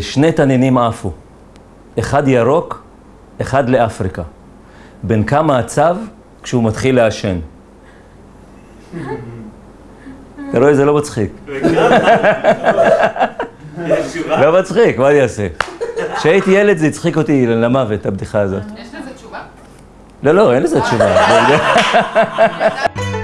שני תנינים עפו, אחד ירוק, אחד לאפריקה. בן כמה הצו כשהוא מתחיל לעשן? אתה רואה, זה לא מצחיק. לא מצחיק, מה אני אעשה? כשהייתי ילד זה הצחיק אותי למוות, הבדיחה הזאת. יש לזה תשובה? לא, לא, אין לזה תשובה.